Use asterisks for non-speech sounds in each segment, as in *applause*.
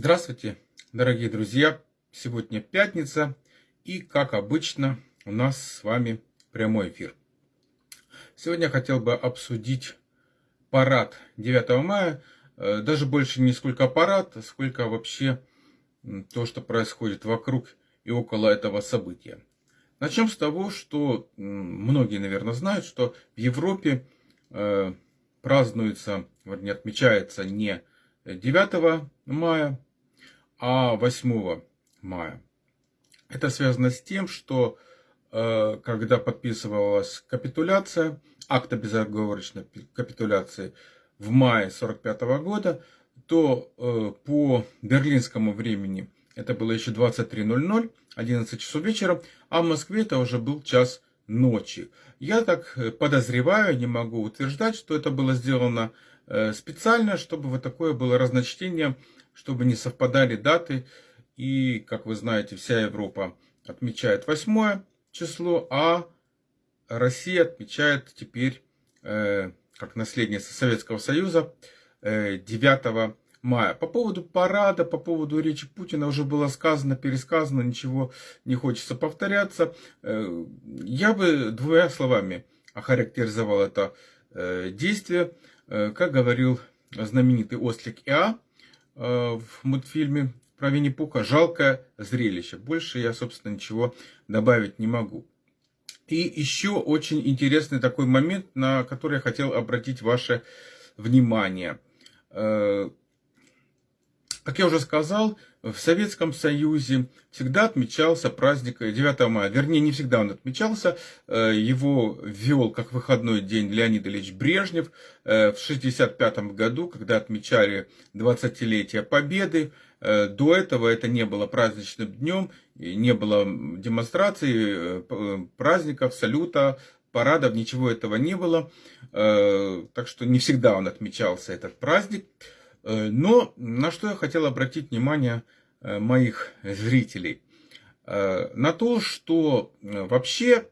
Здравствуйте, дорогие друзья! Сегодня пятница, и, как обычно, у нас с вами прямой эфир. Сегодня я хотел бы обсудить парад 9 мая, э, даже больше не сколько парад, сколько вообще то, что происходит вокруг и около этого события. Начнем с того, что многие, наверное, знают, что в Европе э, празднуется, не отмечается не 9 мая, а 8 мая. Это связано с тем, что э, когда подписывалась капитуляция, акт о безоговорочной капитуляции в мае 1945 года, то э, по берлинскому времени это было еще 23.00, 11 часов вечера, а в Москве это уже был час ночи. Я так э, подозреваю, не могу утверждать, что это было сделано специально, чтобы вот такое было разночтение, чтобы не совпадали даты. И, как вы знаете, вся Европа отмечает 8 число, а Россия отмечает теперь, э, как наследница Советского Союза, 9 э, мая. По поводу парада, по поводу речи Путина уже было сказано, пересказано, ничего не хочется повторяться. Я бы двумя словами охарактеризовал это действие. Э, как говорил знаменитый ослик Иа э, в мультфильме про Винни-Пуха, жалкое зрелище. Больше я, собственно, ничего добавить не могу. И еще очень интересный такой момент, на который я хотел обратить ваше внимание. Э, как я уже сказал, в Советском Союзе всегда отмечался праздник 9 мая. Вернее, не всегда он отмечался. Э, его ввел как выходной день Леонид Ильич Брежнев э, в 1965 году, когда отмечали 20-летие Победы. Э, до этого это не было праздничным днем, не было демонстраций, праздников, салюта, парадов, ничего этого не было. Так что не всегда он отмечался, этот праздник. Э, но на что я хотел обратить внимание э, моих зрителей? Э, на то, что вообще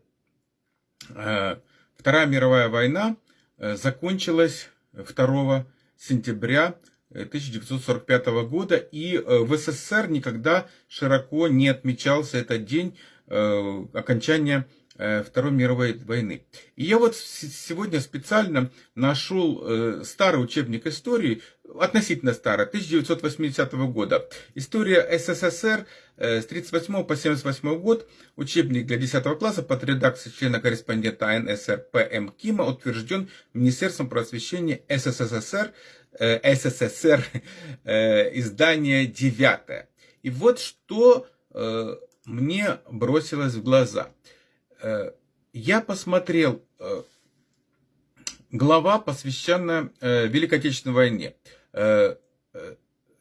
Вторая мировая война закончилась 2 сентября 1945 года, и в СССР никогда широко не отмечался этот день окончания Второй мировой войны. И я вот сегодня специально нашел старый учебник истории, относительно старая, 1980 года. История СССР э, с 1938 по 1978 год, учебник для 10 класса под редакцией члена-корреспондента АНСР П.М. Кима утвержден Министерством просвещения СССР, э, СССР *laughs* э, издание 9. И вот что мне бросилось в глаза. Я посмотрел глава, посвященная Великой Отечественной войне. Э, э,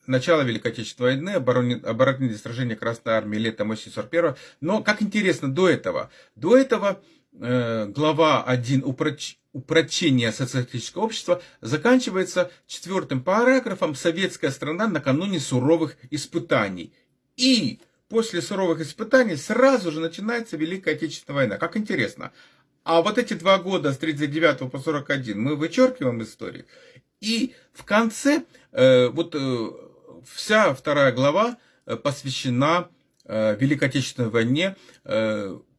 начало Великой Отечественной войны, оборонительные сражения Красной Армии летом осенью 41 Но, как интересно, до этого, до этого э, глава 1 упроч, упрочения социалистического общества заканчивается четвертым параграфом «Советская страна накануне суровых испытаний». И после суровых испытаний сразу же начинается Великая Отечественная война. Как интересно. А вот эти два года с 39 по 41 мы вычеркиваем историю. И в конце э, вот э, вся вторая глава э, посвящена Великой Отечественной войне.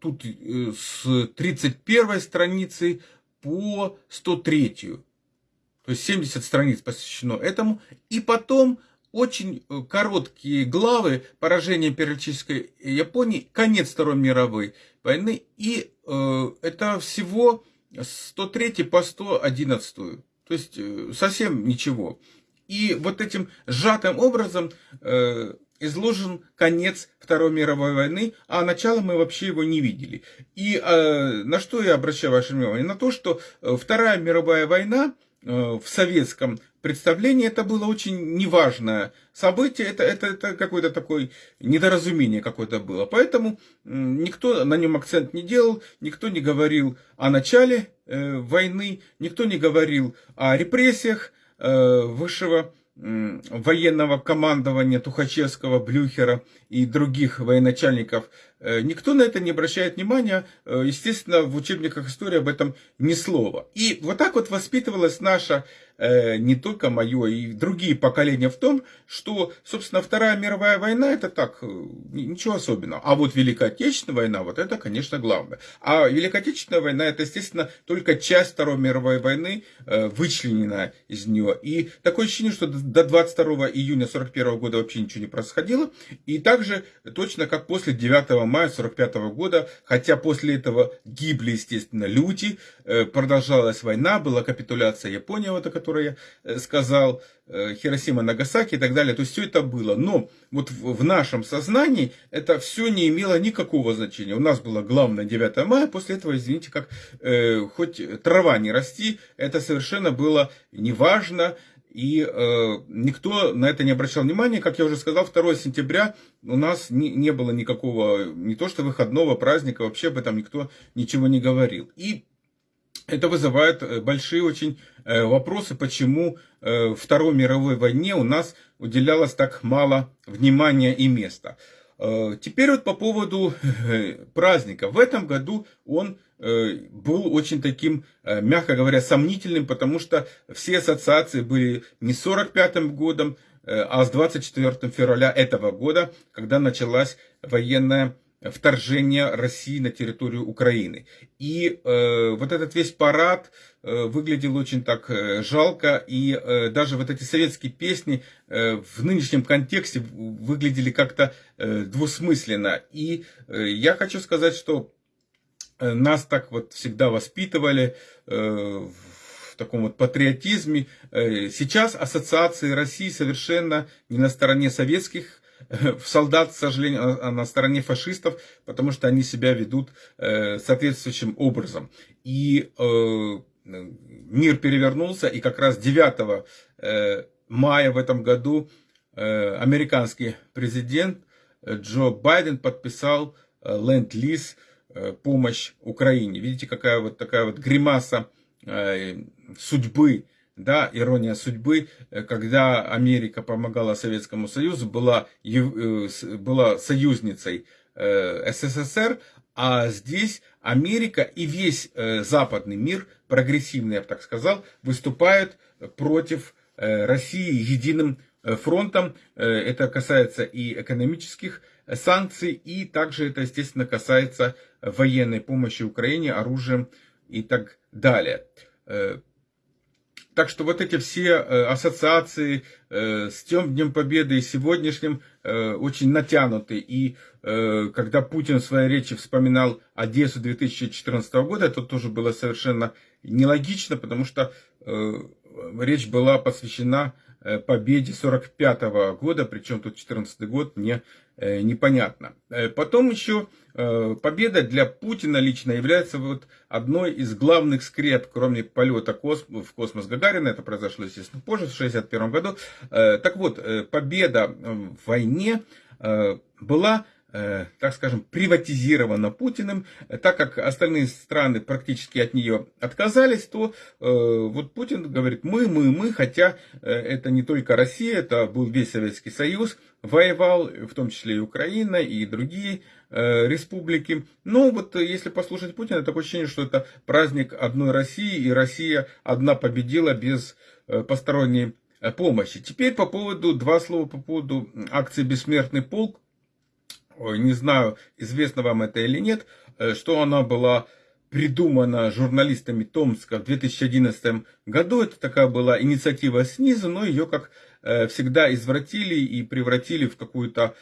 Тут с 31 страницы по 103. То есть 70 страниц посвящено этому. И потом очень короткие главы поражения империалистической Японии, конец Второй мировой войны. И это всего 103 по 111. То есть э, совсем ничего. И вот этим сжатым образом э, изложен конец Второй мировой войны, а начало мы вообще его не видели. И э, на что я обращаю ваше внимание? На то, что э, Вторая мировая война э, в советском представлении это было очень неважное событие, это, это, это какое-то такое недоразумение какое-то было. Поэтому никто на нем акцент не делал, никто не говорил о начале э, войны, никто не говорил о репрессиях э, высшего военного командования Тухачевского, Блюхера и других военачальников никто на это не обращает внимания. Естественно, в учебниках истории об этом ни слова. И вот так вот воспитывалась наша Э, не только мое, и другие поколения в том, что, собственно, Вторая мировая война это так, э, ничего особенного. А вот Великая Отечественная война, вот это, конечно, главное. А Великая Отечественная война это, естественно, только часть Второй мировой войны, э, вычленена из нее. И такое ощущение, что до 22 июня 41 года вообще ничего не происходило. И также точно как после 9 мая 45 года, хотя после этого гибли, естественно, люди, продолжалась война, была капитуляция Японии, вот, о которое я э, сказал, э, Хиросима, Нагасаки и так далее. То есть все это было. Но вот в нашем сознании это все не имело никакого значения. У нас было главное 9 мая, после этого, извините, как э, хоть трава не расти, это совершенно было неважно. И э, никто на это не обращал внимания. Как я уже сказал, 2 сентября у нас не, не было никакого, не то что выходного праздника, вообще об этом никто ничего не говорил. И это вызывает э, большие очень э, вопросы, почему э, Второй мировой войне у нас уделялось так мало внимания и места. Теперь вот по поводу праздника. В этом году он был очень таким, мягко говоря, сомнительным, потому что все ассоциации были не с 45 годом, а с 24 февраля этого года, когда началась военная вторжения России на территорию Украины. И э, вот этот весь парад э, выглядел очень так э, жалко, и э, даже вот эти советские песни э, в нынешнем контексте выглядели как-то э, двусмысленно. И э, я хочу сказать, что э, нас так вот всегда воспитывали э, в таком вот патриотизме. Э, сейчас ассоциации России совершенно не на стороне советских *laughs* солдат, к сожалению, а, а на стороне фашистов, потому что они себя ведут э, соответствующим образом. И э, мир перевернулся, и как раз 9 э, мая в этом году американский президент Джо Байден подписал ленд-лиз помощь Украине. Видите, какая вот такая вот гримаса судьбы да, ирония судьбы, э, когда Америка помогала Советскому Союзу, была, э, была союзницей э, СССР, а здесь Америка и весь западный мир, прогрессивный, я бы так сказал, выступают против России единым фронтом. Это касается и экономических санкций, и также это, естественно, касается военной помощи Украине, оружием и так далее. Так что вот эти все э, ассоциации э, с тем Днем Победы и сегодняшним э, очень натянуты. И когда Путин в своей речи вспоминал Одессу 2014 года, это тоже было совершенно нелогично, потому что речь была посвящена победе 45 года, причем тут 14 год, мне непонятно. Потом еще победа для Путина лично является вот одной из главных скреп, кроме полета в космос Гагарина, это произошло, естественно, позже, в 1961 году. Э, так вот, э, победа в войне была так скажем, приватизирована Путиным, так как остальные страны практически от нее отказались, то вот Путин говорит, мы, мы, мы, хотя это не только Россия, это был весь Советский Союз, воевал, в том числе и Украина, и другие Э, республики. Но вот э, если послушать Путина, такое ощущение, что это праздник одной России, и Россия одна победила без э, посторонней помощи. Теперь по поводу, два слова по поводу акции «Бессмертный полк». Ой, не знаю, известно вам это или нет, что она была придумана журналистами Томска в 2011 году. Это такая была инициатива снизу, но ее, как всегда, извратили и превратили в какую-то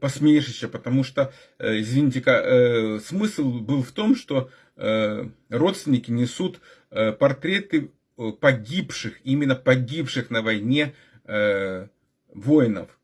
посмешище, потому что, э, извините, э, смысл был в том, что э, родственники несут э, портреты э, погибших, именно погибших на войне э, воинов.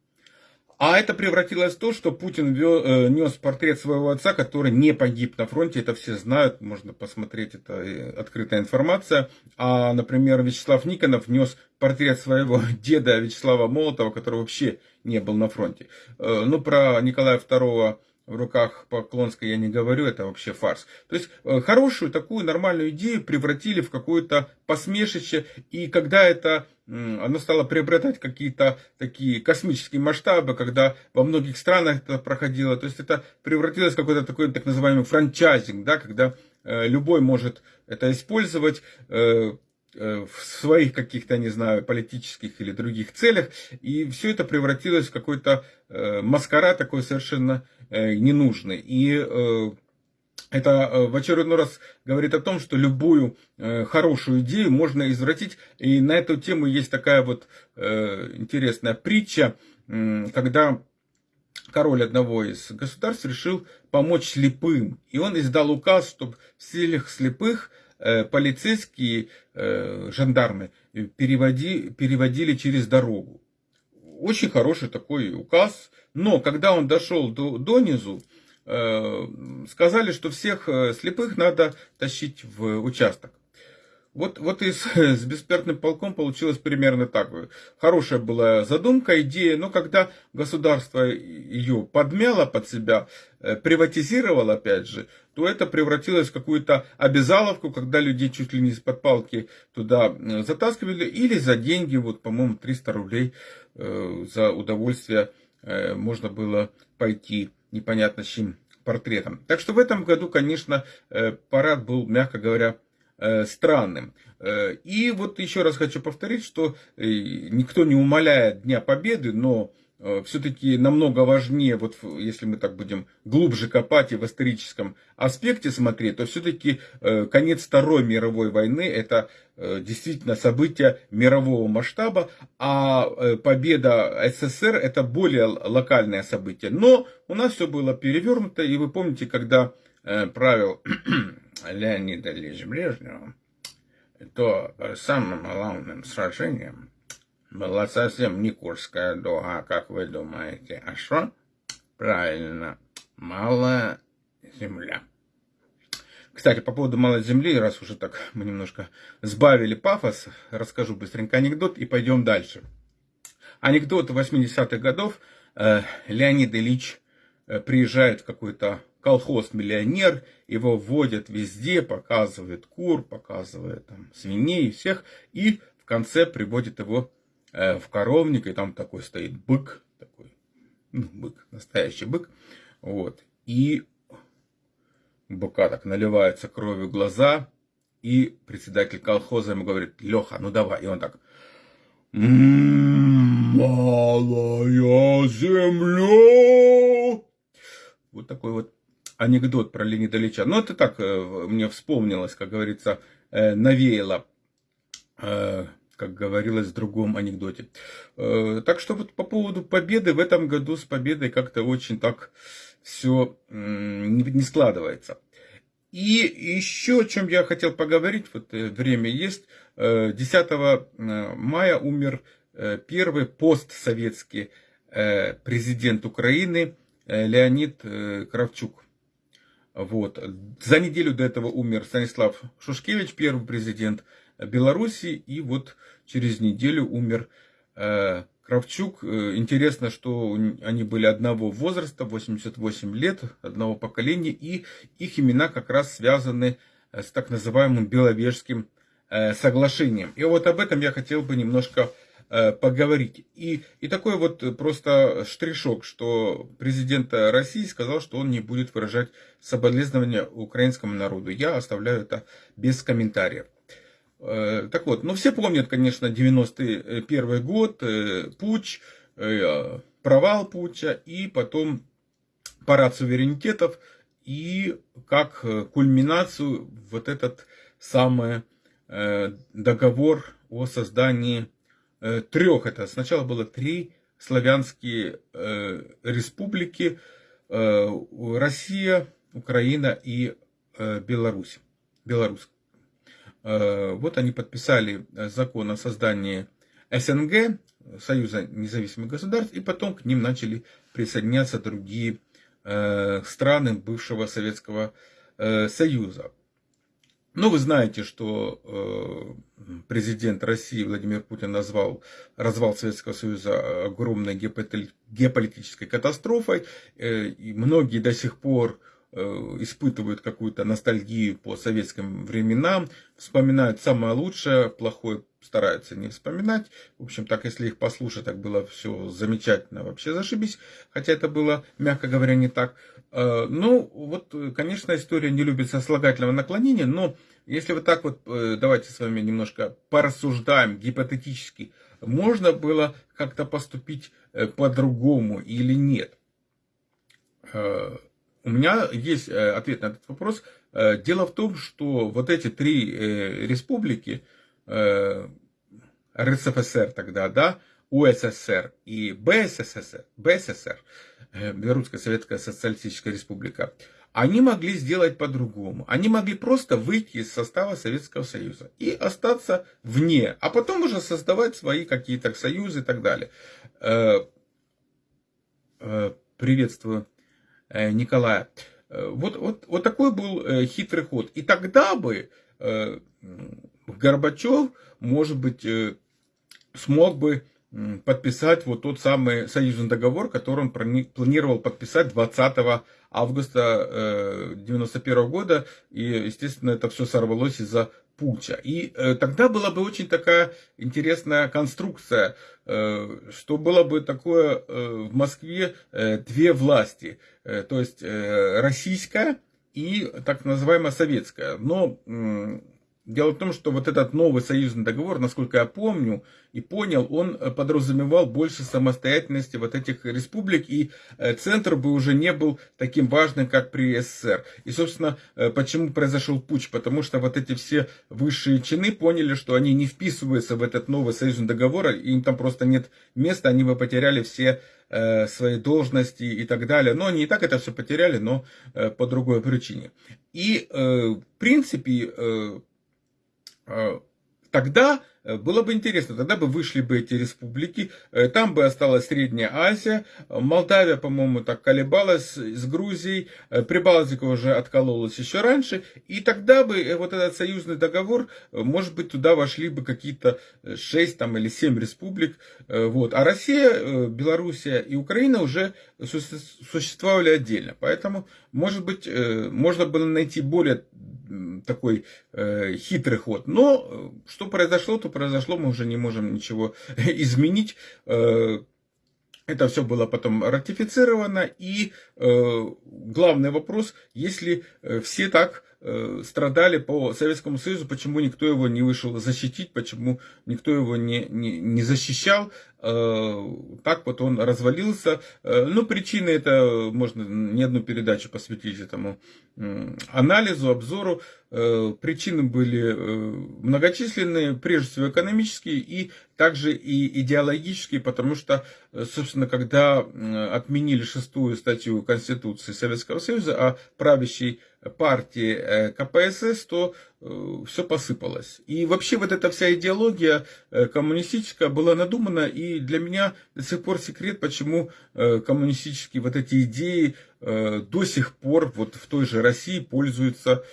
А это превратилось в то, что Путин вел, э, нес портрет своего отца, который не погиб на фронте. Это все знают, можно посмотреть, это э, открытая информация. А, например, Вячеслав Никонов нес портрет своего *laughs* деда Вячеслава Молотова, который вообще не был на фронте. Э, ну, про Николая II в руках Поклонской я не говорю, это вообще фарс. То есть э, хорошую такую нормальную идею превратили в какое-то посмешище, и когда это оно стало приобретать какие-то такие космические масштабы, когда во многих странах это проходило, то есть это превратилось в какой-то такой так называемый франчайзинг, да, когда э, любой может это использовать, э, в своих каких-то, не знаю, политических или других целях. И все это превратилось в какой-то маскарад такой совершенно э, ненужный. И это в очередной раз говорит о том, что любую хорошую идею можно извратить. И на эту тему есть такая вот интересная притча, когда король одного из государств решил помочь слепым. И он издал указ, чтобы в селях слепых Э, полицейские э, жандармы переводи, переводили через дорогу. Очень хороший такой указ. Но когда он дошел до, до низу, э, сказали, что всех слепых надо тащить в участок. Вот, вот и с, *laughs* с бессмертным полком получилось примерно так. Хорошая была задумка, идея, но когда государство ее подмяло под себя, э, приватизировало опять же, то это превратилось в какую-то обязаловку, когда людей чуть ли не из-под палки туда э, затаскивали, или за деньги, вот, по-моему, 300 рублей э, за удовольствие э, можно было пойти непонятно с чем портретом. Так что в этом году, конечно, э, парад был, мягко говоря, Э, странным. Э, и вот еще раз хочу повторить, что э, никто не умаляет Дня Победы, но все-таки намного важнее, вот если мы так будем глубже копать и в историческом аспекте смотреть, то все-таки конец Второй мировой войны это действительно событие мирового масштаба, а победа СССР это более локальное событие. Но у нас все было перевернуто, и вы помните, когда правил *clears throat* Леонида Ильича Брежнева, то самым главным сражением была совсем не Курская дуга, как вы думаете, а что? Правильно, малая земля. Кстати, по поводу малой земли, раз уже так мы немножко сбавили пафос, расскажу быстренько анекдот и пойдем дальше. Анекдот 80-х годов. Э, Леонид Ильич э, приезжает в какой-то колхоз-миллионер, его вводят везде, показывает кур, показывает там, свиней, всех, и в конце приводит его э, в коровник, и там такой стоит бык, такой, ну, бык, настоящий бык, вот, и быка так наливается кровью глаза, и председатель колхоза ему говорит, Леха, ну давай, и он так, малая земля. Вот такой вот анекдот про Леонида Ильича. Ну, это так э, мне вспомнилось, как говорится, э, навеяло, как говорилось в другом анекдоте. Так что вот по поводу победы, в этом году с победой как-то очень так все не складывается. И еще о чем я хотел поговорить, вот время есть. 10 мая умер первый постсоветский президент Украины Леонид Кравчук. Вот. За неделю до этого умер Станислав Шушкевич, первый президент Беларуси, и вот через неделю умер э, Кравчук. Э, интересно, что они были одного возраста, 88 лет, одного поколения, и их имена как раз связаны э, с так называемым Беловежским соглашением. И вот об этом я хотел бы немножко поговорить. И, и такой вот просто штришок, что президент России сказал, что он не будет выражать соболезнования украинскому народу. Я оставляю это без комментариев. Э, так вот, ну все помнят, конечно, 91 год, э, путь, провал путча и потом парад суверенитетов и как кульминацию вот этот самый договор о создании Э, трех. Это сначала было три славянские э, республики. Э, Россия, Украина и Беларусь. Беларусь. Вот они подписали закон о создании СНГ, Союза независимых государств, и потом к ним начали присоединяться другие страны бывшего Советского Союза. ну, вы знаете, что э, президент России Владимир Путин назвал развал Советского Союза огромной геополитической катастрофой, э, и многие до сих пор э, испытывают какую-то ностальгию по советским временам, вспоминают самое лучшее, плохое стараются не вспоминать. В общем, так, если их послушать, так было все замечательно, вообще зашибись. Хотя это было, мягко говоря, не так. Э, ну, вот, конечно, история не любит сослагательного наклонения, но если вот так вот, э, давайте с вами немножко порассуждаем гипотетически, можно было как-то поступить э, по-другому или нет? У меня есть ответ на этот вопрос. Дело в том, что вот эти три республики, РСФСР тогда, да, УССР и БССР, БССР, э, Белорусская Советская Социалистическая Республика, они могли сделать по-другому. Они могли просто выйти из состава Советского Союза и остаться вне, а потом уже создавать свои какие-то союзы и так далее. Э, э, приветствую Николая. Вот, вот, вот такой был хитрый ход. И тогда бы Горбачев, может быть, смог бы подписать вот тот самый союзный договор, который он планировал подписать 20 августа 1991 э, года. И, естественно, это все сорвалось из-за путча. И э, тогда была бы очень такая интересная конструкция, э, что было бы такое в Москве две власти, то есть российская и так называемая советская. Но Дело в том, что вот этот новый союзный договор, насколько я помню и понял, он э, подразумевал больше самостоятельности вот этих республик, и э, центр бы уже не был таким важным, как при СССР. И, собственно, э, почему произошел путь? Потому что вот эти все высшие чины поняли, что они не вписываются в этот новый союзный договор, им там просто нет места, они бы потеряли все свои должности и так далее. Но они и так это все потеряли, но по другой причине. И, в принципе, тогда Э, было бы интересно, тогда бы вышли бы эти республики, э, там бы осталась Средняя Азия, Молдавия, по-моему, так колебалась с Грузией, э, Прибалтика уже откололась еще раньше, и тогда бы вот этот союзный договор, может быть, туда вошли бы какие-то 6 там, или 7 республик, вот. а Россия, Белоруссия и Украина уже существовали отдельно, поэтому, может быть, можно было найти более такой хитрый ход, но что произошло, то произошло, мы уже не можем ничего *laughs* изменить. Э, это все было потом ратифицировано. И э, главный вопрос, если э, все так страдали по Советскому Союзу, почему никто его не вышел защитить, почему никто его не, не, не защищал, так вот он развалился. Ну, причины это, можно не одну передачу посвятить этому анализу, обзору. Причины были многочисленные, прежде всего экономические и также и идеологические, потому что, собственно, когда отменили шестую статью Конституции Советского Союза о правящей партии КПСС, то все посыпалось. И вообще вот эта вся идеология коммунистическая была надумана, и для меня до сих пор секрет, почему коммунистические вот эти идеи до сих пор вот в той же России пользуются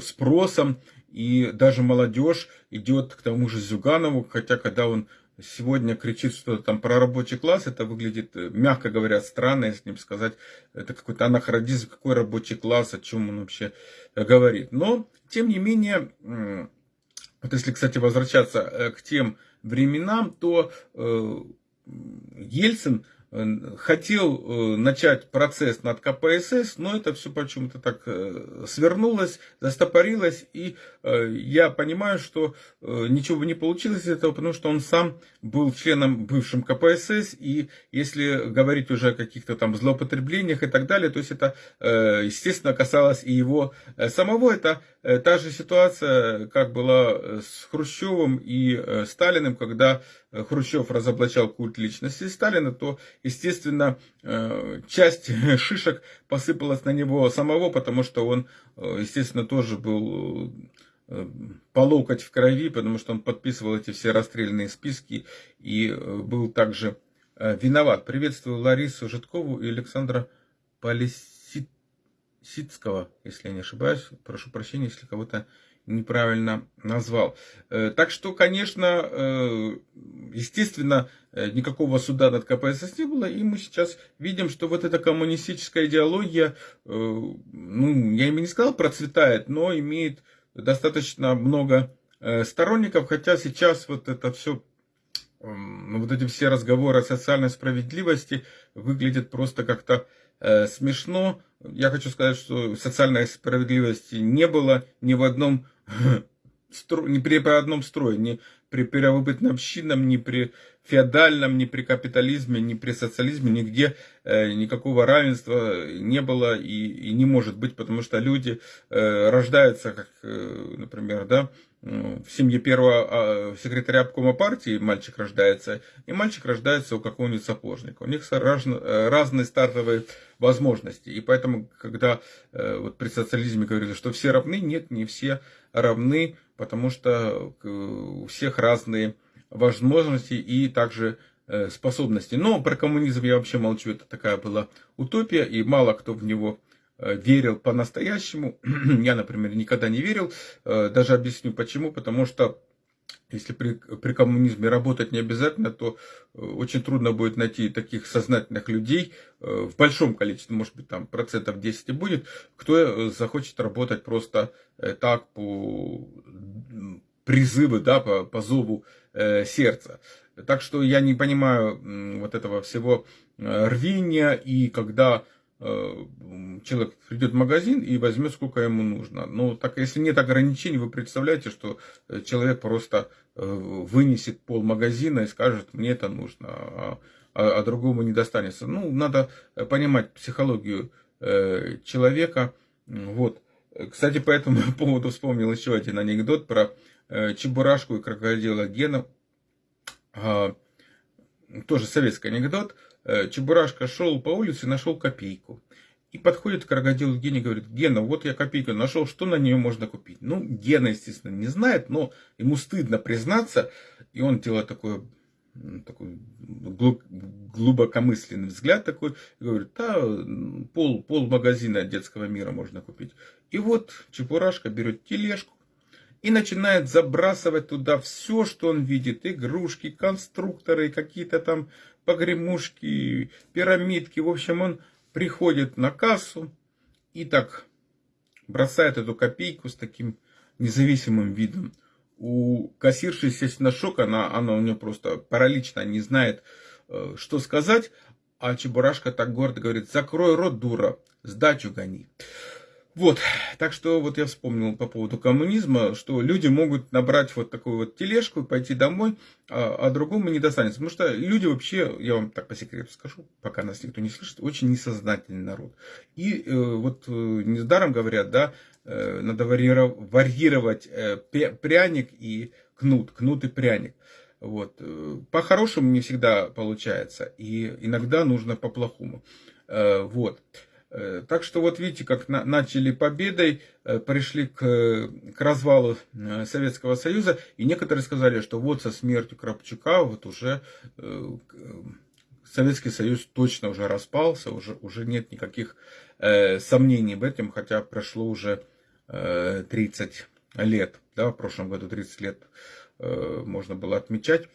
спросом, и даже молодежь идет к тому же Зюганову, хотя когда он сегодня кричит что-то там про рабочий класс, это выглядит, мягко говоря, странно, если не сказать, это какой-то анахронизм, какой рабочий класс, о чем он вообще говорит. Но, тем не менее, вот если, кстати, возвращаться э, к тем временам, то э, Ельцин хотел э, начать процесс над КПСС, но это все почему-то так э, свернулось, застопорилось, и э, я понимаю, что ничего не получилось из этого, потому что он сам был членом бывшим КПСС, и если говорить уже о каких-то там злоупотреблениях и так далее, то есть это, естественно, касалось и его самого, это та же ситуация, как была с Хрущевым и Сталиным, когда Хрущев разоблачал культ личности Сталина, то, естественно, э, часть *laughs* шишек посыпалась на него самого, потому что он, э, естественно, тоже был э, по локоть в крови, потому что он подписывал эти все расстрельные списки и был также виноват. Приветствую Ларису Житкову и Александра Полисицкого, если я не ошибаюсь. Прошу прощения, если кого-то неправильно назвал. Э, так что, конечно, э, естественно, э, никакого суда над КПСС не было, и мы сейчас видим, что вот эта коммунистическая идеология, ну, я ими не сказал процветает, но имеет достаточно много сторонников, хотя сейчас вот это все ну, вот эти все разговоры о социальной справедливости выглядят просто как-то э, смешно. Я хочу сказать, что социальной справедливости не было ни в одном *laughs* ни при одном строе, ни при первобытном общинном, ни при феодальном, ни при капитализме, ни при социализме, нигде э, никакого равенства не было и, и не может быть, потому что люди э, рождаются, как, э, например, да, в семье первого а, секретаря обкома партии мальчик рождается, и мальчик рождается у какого-нибудь сапожника. У них э, разные стартовые возможности. И поэтому, когда э, вот при социализме говорили, что все равны, нет, не все равны, потому что у всех разные возможности и также э, способности. Но про коммунизм я вообще молчу, это такая была утопия, и мало кто в него Э, верил по-настоящему. *clears throat* Я, например, никогда не верил. Э, даже объясню почему. Потому что если при, при коммунизме работать не обязательно, то очень трудно будет найти таких сознательных людей в большом количестве, может быть, там процентов 10 и будет, кто захочет работать просто так по призыву, да, по, по зову сердца. Так что я не понимаю вот этого всего рвения, и когда Э, человек придет в магазин и возьмет сколько ему нужно. Но так если нет ограничений, вы представляете, что э, человек просто э, вынесет пол магазина и скажет, мне это нужно, а, а, а другому не достанется. Ну, надо понимать психологию человека. Вот. Кстати, по этому *laughs* поводу вспомнил еще один анекдот про Чебурашку и крокодила Гена. А, тоже советский анекдот. Э, Чебурашка шел по улице и нашел копейку. И подходит к крокодилу Гене и говорит, Гена, вот я копейку нашел, что на нее можно купить? Ну, Гена, естественно, не знает, но ему стыдно признаться, и он делает такое такой глубокомысленный взгляд такой, и говорит, да, пол, пол магазина детского мира можно купить. И вот Чебурашка берет тележку, и начинает забрасывать туда все, что он видит. Игрушки, конструкторы, какие-то там погремушки, пирамидки. В общем, он приходит на кассу и так бросает эту копейку с таким независимым видом. У кассирши, естественно, шок, она, она у нее просто паралична, не знает, э, что сказать. А Чебурашка так гордо говорит, закрой рот, дура, сдачу гони. Вот, так что вот я вспомнил по поводу коммунизма, что люди могут набрать вот такую вот тележку и пойти домой, а, а другому не достанется. Потому что люди вообще, я вам так по секрету скажу, пока нас никто не слышит, очень несознательный народ. И э, вот э, недаром говорят, да, э, надо варьировать э, пряник и кнут, кнут и пряник. Вот. Э, по-хорошему не всегда получается, и иногда нужно по-плохому. Э, вот. Э, так что вот видите, как начали победой, э, пришли к, к развалу э, Советского Союза, и некоторые сказали, что вот со смертью Крапчука вот уже Советский Союз точно уже распался, уже, уже нет никаких сомнений в этом, хотя прошло уже 30 лет, да, в прошлом году 30 лет можно было отмечать.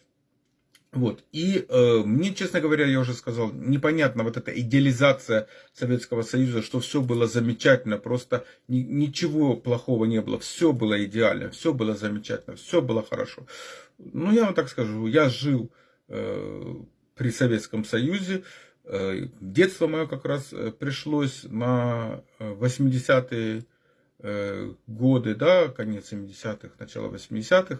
Вот. И э, мне, честно говоря, я уже сказал, непонятно вот эта идеализация Советского Союза, что все было замечательно, просто ни, ничего плохого не было, все было идеально, все было замечательно, все было хорошо. Ну, я вам так скажу, я жил э, при Советском Союзе, э, детство мое как раз э, пришлось на 80-е э, э, годы, да, конец 70-х, начало 80-х, Э,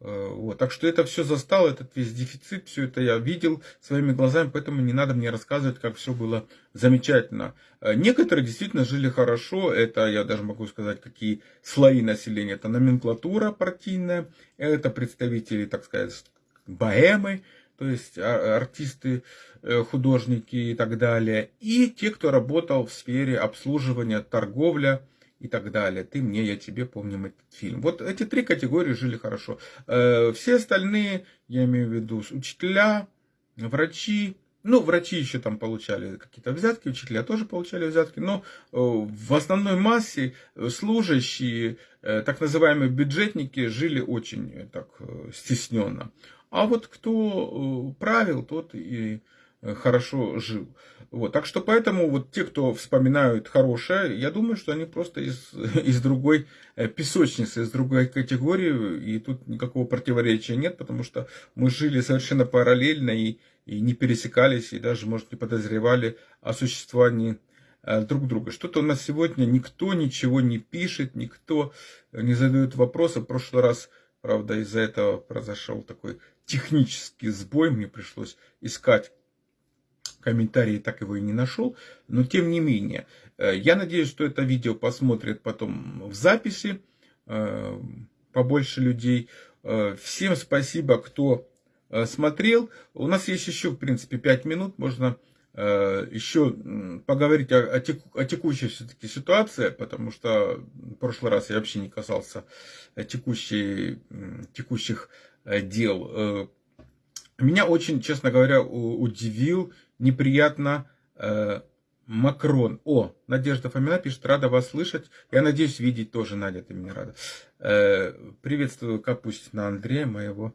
вот. Так что это все застал, этот весь дефицит, все это я видел своими глазами, поэтому не надо мне рассказывать, как все было замечательно. Э, некоторые действительно жили хорошо, это я даже могу сказать, какие слои населения. Это номенклатура партийная, это представители, так сказать, богемы, то есть а, артисты, э, художники и так далее. И те, кто работал в сфере обслуживания, торговля, и так далее. Ты мне, я тебе, помним этот фильм. Вот эти три категории жили хорошо. Э, все остальные, я имею в виду учителя, врачи, Ну, врачи еще там получали какие-то взятки, учителя тоже получали взятки, но э, в основной массе служащие, так называемые бюджетники, жили очень так стесненно. А вот кто правил, тот и хорошо жил. Вот. Так что поэтому вот те, кто вспоминают хорошее, я думаю, что они просто из, *laughs* из другой э, песочницы, из другой категории, и тут никакого противоречия нет, потому что мы жили совершенно параллельно и, и не пересекались, и даже, может, не подозревали о существовании э, друг друга. Что-то у нас сегодня никто ничего не пишет, никто не задает вопросы. В прошлый раз, правда, из-за этого произошел такой технический сбой, мне пришлось искать комментарии так его и не нашел. Но тем не менее, э, я надеюсь, что это видео посмотрят потом в записи э, побольше людей. Э, всем спасибо, кто смотрел. У нас есть еще, в принципе, 5 минут. Можно еще поговорить о, о, теку, о текущей все-таки ситуации, потому что в прошлый раз я вообще не касался текущей, текущих дел. Меня очень, честно говоря, удивил неприятно э, Макрон. О, Надежда Фомина пишет, рада вас слышать. Я надеюсь, видеть тоже, Надя, ты меня рада. Э, приветствую Капустина Андрея, моего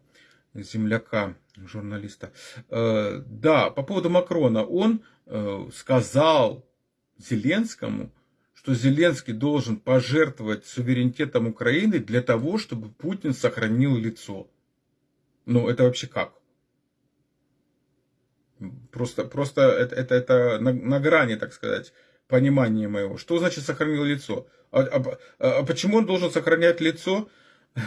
земляка, журналиста. Э, да, по поводу Макрона. Он э, сказал Зеленскому, что Зеленский должен пожертвовать суверенитетом Украины для того, чтобы Путин сохранил лицо. Ну, это вообще как? Просто, просто это, это, это на, на грани, так сказать, понимания моего. Что значит сохранил лицо? А, а, а почему он должен сохранять лицо? *laughs*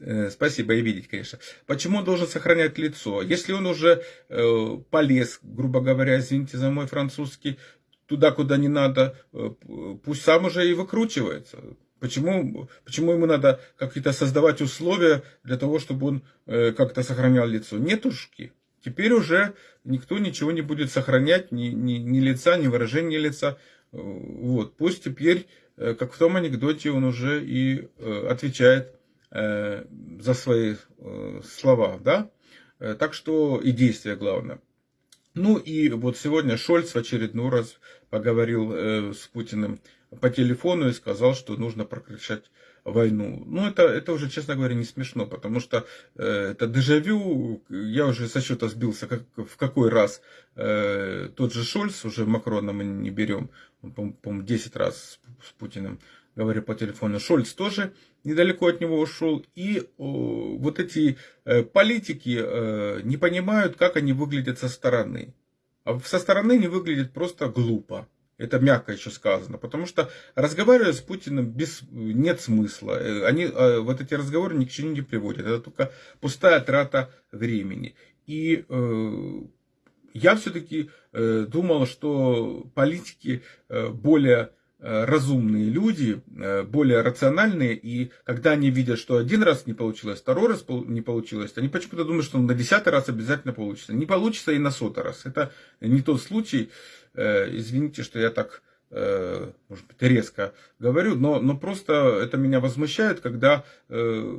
Э, спасибо, и видеть, конечно. Почему он должен сохранять лицо? Если он уже э, полез, грубо говоря, извините за мой французский, туда, куда не надо, э, пусть сам уже и выкручивается. Почему, почему ему надо какие-то создавать условия для того, чтобы он э, как-то сохранял лицо? Нетушки. Теперь уже никто ничего не будет сохранять, ни, ни, ни лица, ни выражения лица. Вот. Пусть теперь, э, как в том анекдоте, он уже и э, отвечает э, за свои слова, да? Так что и действия главное. Ну и вот сегодня Шольц в очередной раз поговорил с Путиным по телефону и сказал, что нужно прекращать войну. Ну, это, это уже, честно говоря, не смешно, потому что э, это дежавю, я уже со счета сбился, как, в какой раз э, тот же Шольц, уже Макрона мы не берем, по-моему, 10 раз с, с Путиным говорю по телефону, Шольц тоже недалеко от него ушел, и о, вот эти э, политики э, не понимают, как они выглядят со стороны. А со стороны не выглядит просто глупо. Это мягко еще сказано, потому что разговаривать с Путиным без, нет смысла. Э, они, э, вот эти разговоры ни к чему не приводят. Это только пустая трата времени. И э, я все-таки э, думал, что политики э, более разумные люди, более рациональные, и когда они видят, что один раз не получилось, второй раз не получилось, они почему-то думают, что на десятый раз обязательно получится. Не получится и на сотый раз. Это не тот случай. Э, извините, что я так, э, может быть, резко говорю, но, но просто это меня возмущает, когда э,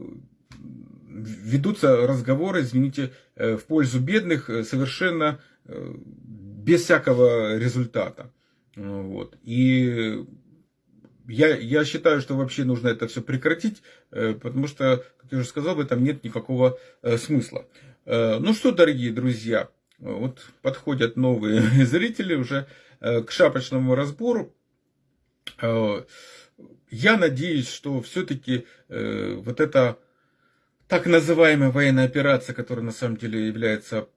ведутся разговоры, извините, в пользу бедных совершенно без всякого результата. Вот. И я, я считаю, что вообще нужно это все прекратить, потому что, как я уже сказал, в этом нет никакого смысла. Ну что, дорогие друзья, вот подходят новые *laughs* зрители уже э, к шапочному разбору. Э, я надеюсь, что все-таки э, вот эта так называемая военная операция, которая на самом деле является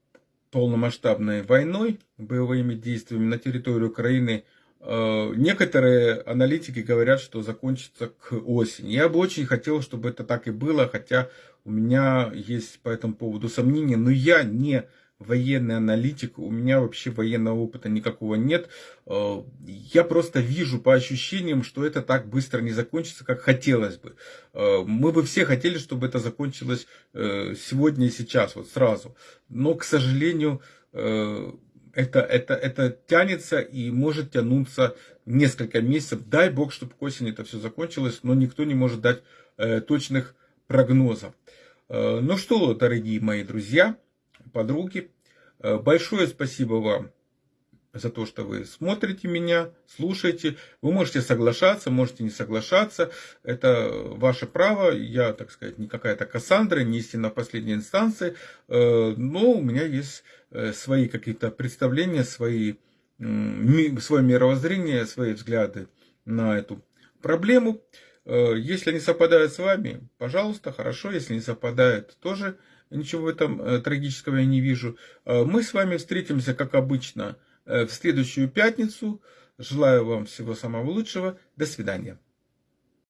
полномасштабной войной, боевыми действиями на территории Украины, некоторые аналитики говорят, что закончится к осени. Я бы очень хотел, чтобы это так и было, хотя у меня есть по этому поводу сомнения, но я не военный аналитик, у меня вообще военного опыта никакого нет. Э, я просто вижу по ощущениям, что это так быстро не закончится, как хотелось бы. Э, мы бы все хотели, чтобы это закончилось э, сегодня и сейчас, вот сразу. Но, к сожалению, это, это, это тянется и может тянуться несколько месяцев. Дай бог, чтобы к осени это все закончилось, но никто не может дать точных прогнозов. Ну что, дорогие мои друзья, подруги. Большое спасибо вам за то, что вы смотрите меня, слушаете. Вы можете соглашаться, можете не соглашаться. Это ваше право. Я, так сказать, не какая-то Кассандра, не истина последней инстанции. Э, но у меня есть э, свои какие-то представления, свои, свое мировоззрение, свои взгляды на эту проблему. Э, если они совпадают с вами, пожалуйста, хорошо. Если не совпадают, тоже ничего в этом трагического я не вижу. Мы с вами встретимся, как обычно, Э, в следующую пятницу. Желаю вам всего самого лучшего. До свидания.